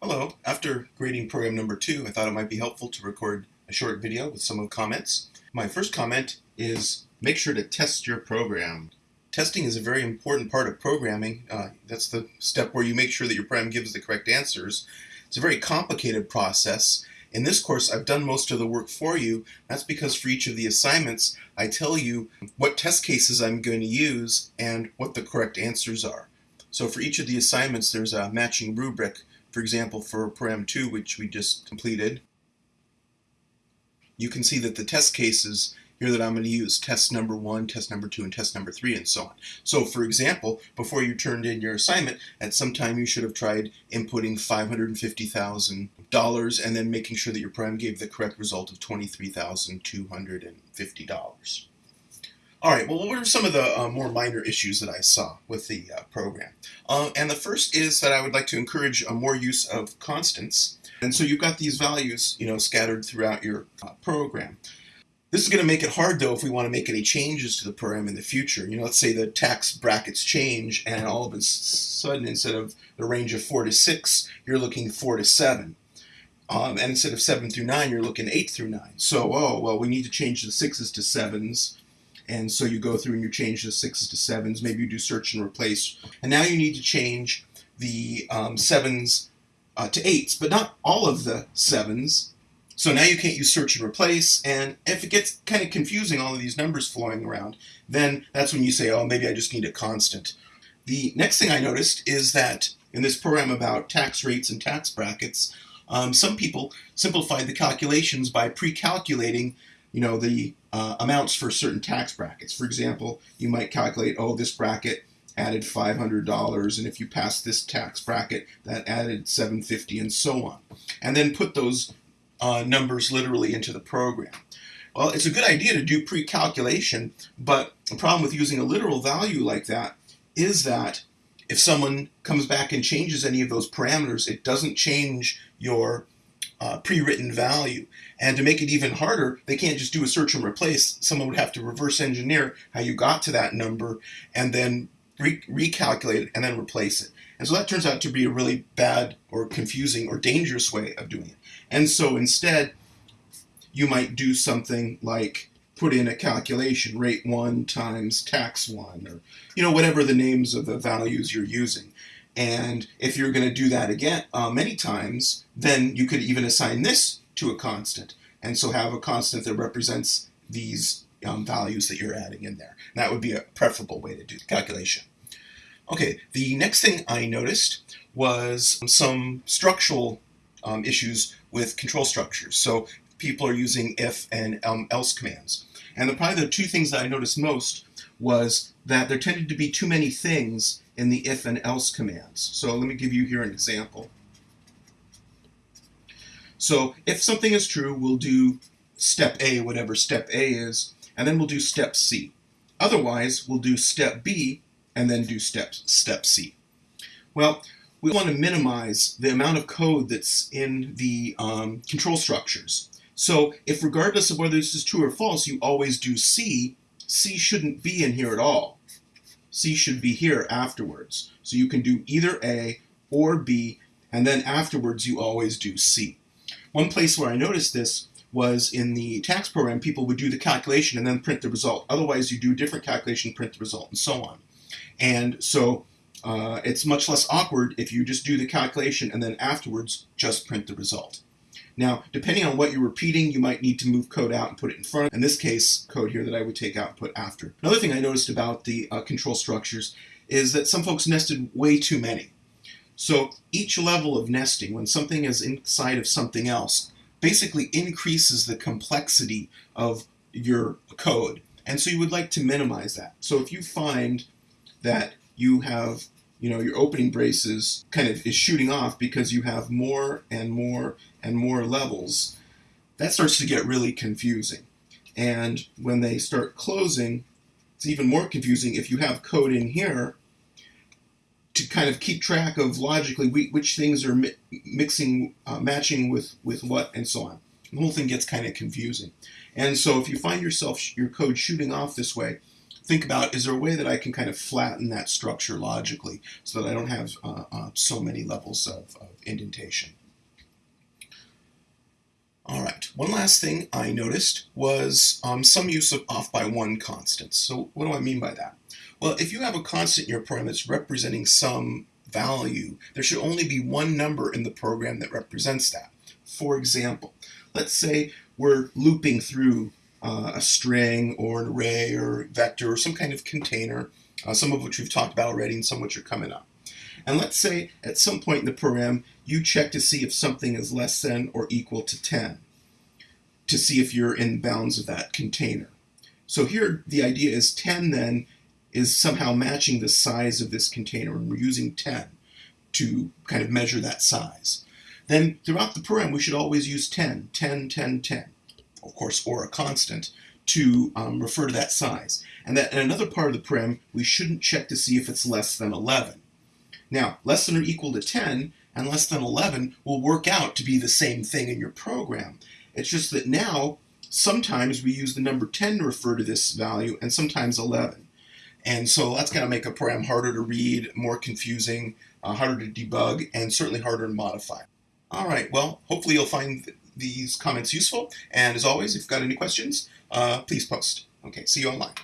Hello. After grading program number two, I thought it might be helpful to record a short video with some of the comments. My first comment is make sure to test your program. Testing is a very important part of programming. Uh, that's the step where you make sure that your program gives the correct answers. It's a very complicated process. In this course, I've done most of the work for you. That's because for each of the assignments, I tell you what test cases I'm going to use and what the correct answers are. So for each of the assignments, there's a matching rubric for example, for Param 2, which we just completed, you can see that the test cases here that I'm going to use test number one, test number two, and test number three, and so on. So for example, before you turned in your assignment, at some time you should have tried inputting $550,000 and then making sure that your program gave the correct result of $23,250. All right, well, what were some of the uh, more minor issues that I saw with the uh, program? Uh, and the first is that I would like to encourage a more use of constants. And so you've got these values, you know, scattered throughout your uh, program. This is going to make it hard, though, if we want to make any changes to the program in the future. You know, let's say the tax brackets change, and all of a sudden, instead of the range of 4 to 6, you're looking 4 to 7. Um, and instead of 7 through 9, you're looking 8 through 9. So, oh, well, we need to change the 6s to 7s and so you go through and you change the sixes to sevens. Maybe you do search and replace. And now you need to change the um, sevens uh, to eights, but not all of the sevens. So now you can't use search and replace. And if it gets kind of confusing, all of these numbers flowing around, then that's when you say, oh, maybe I just need a constant. The next thing I noticed is that in this program about tax rates and tax brackets, um, some people simplified the calculations by pre-calculating you know, the uh, amounts for certain tax brackets. For example, you might calculate, oh, this bracket added $500, and if you pass this tax bracket, that added 750, and so on. And then put those uh, numbers literally into the program. Well, it's a good idea to do pre-calculation, but the problem with using a literal value like that is that if someone comes back and changes any of those parameters, it doesn't change your uh, pre-written value. And to make it even harder, they can't just do a search and replace. Someone would have to reverse engineer how you got to that number and then re recalculate it and then replace it. And so that turns out to be a really bad or confusing or dangerous way of doing it. And so instead, you might do something like put in a calculation, rate 1 times tax 1, or you know whatever the names of the values you're using. And if you're going to do that again uh, many times, then you could even assign this to a constant. And so have a constant that represents these um, values that you're adding in there. And that would be a preferable way to do the calculation. Okay, the next thing I noticed was some structural um, issues with control structures. So people are using if and um, else commands. And the, probably the two things that I noticed most was that there tended to be too many things in the if and else commands. So let me give you here an example. So if something is true, we'll do step A, whatever step A is, and then we'll do step C. Otherwise, we'll do step B and then do step, step C. Well, we want to minimize the amount of code that's in the um, control structures. So if regardless of whether this is true or false, you always do C, C shouldn't be in here at all. C should be here afterwards. So you can do either A or B, and then afterwards you always do C. One place where I noticed this was in the tax program, people would do the calculation and then print the result. Otherwise, you do a different calculation, print the result, and so on. And so uh, it's much less awkward if you just do the calculation and then afterwards just print the result. Now, depending on what you're repeating, you might need to move code out and put it in front. In this case, code here that I would take out and put after. Another thing I noticed about the uh, control structures is that some folks nested way too many. So each level of nesting, when something is inside of something else, basically increases the complexity of your code. And so you would like to minimize that. So if you find that you have, you know, your opening braces kind of is shooting off because you have more and more and more levels, that starts to get really confusing. And when they start closing, it's even more confusing if you have code in here to kind of keep track of logically which things are mi mixing, uh, matching with, with what, and so on. The whole thing gets kind of confusing. And so if you find yourself, your code shooting off this way, think about is there a way that I can kind of flatten that structure logically so that I don't have uh, uh, so many levels of, of indentation. All right, one last thing I noticed was um, some use of off by one constants. So what do I mean by that? Well, if you have a constant in your program that's representing some value, there should only be one number in the program that represents that. For example, let's say we're looping through uh, a string or an array or vector or some kind of container, uh, some of which we've talked about already and some which are coming up. And let's say at some point in the program, you check to see if something is less than or equal to 10 to see if you're in bounds of that container. So here the idea is 10 then is somehow matching the size of this container and we're using 10 to kind of measure that size. Then throughout the program we should always use 10, 10, 10, 10, of course, or a constant to um, refer to that size. And that in another part of the program we shouldn't check to see if it's less than 11. Now, less than or equal to 10 and less than 11 will work out to be the same thing in your program. It's just that now, sometimes we use the number 10 to refer to this value and sometimes 11. And so that's going to make a program harder to read, more confusing, uh, harder to debug, and certainly harder to modify. All right, well, hopefully you'll find these comments useful. And as always, if you've got any questions, uh, please post. Okay, see you online.